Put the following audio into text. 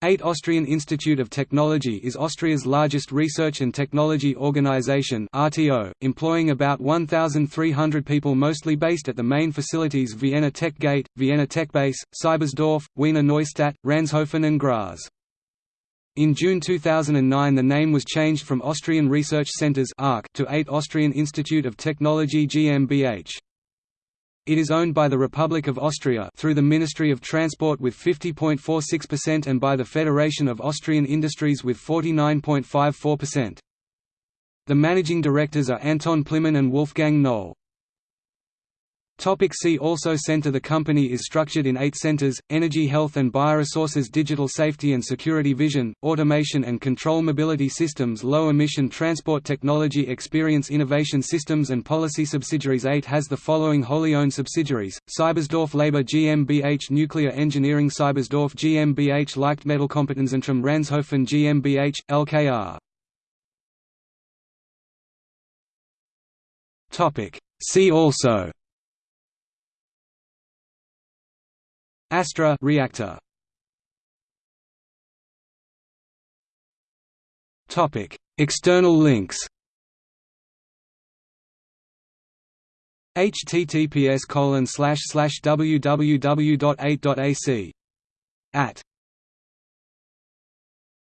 AIT Austrian Institute of Technology is Austria's largest research and technology organization RTO, employing about 1,300 people mostly based at the main facilities Vienna Tech Gate, Vienna Tech Base, Seibersdorf, Wiener Neustadt, Ranshofen and Graz. In June 2009 the name was changed from Austrian Research Centres to AIT Austrian Institute of Technology GmbH. It is owned by the Republic of Austria through the Ministry of Transport with 50.46% and by the Federation of Austrian Industries with 49.54%. The managing directors are Anton Plimon and Wolfgang Knoll. Topic see also Center The company is structured in eight centers, Energy Health and Bioresources Digital Safety and Security Vision, Automation and Control Mobility Systems Low Emission Transport Technology Experience Innovation Systems and Policy Subsidiaries. AIT has the following wholly owned subsidiaries, Seibersdorf Labor GmbH Nuclear Engineering Seibersdorf GmbH Leichtmetallkompetenzzentrum Ranshofen GmbH, LKR See also Astra reactor. Topic: External links. https colon slash slash www.8.ac at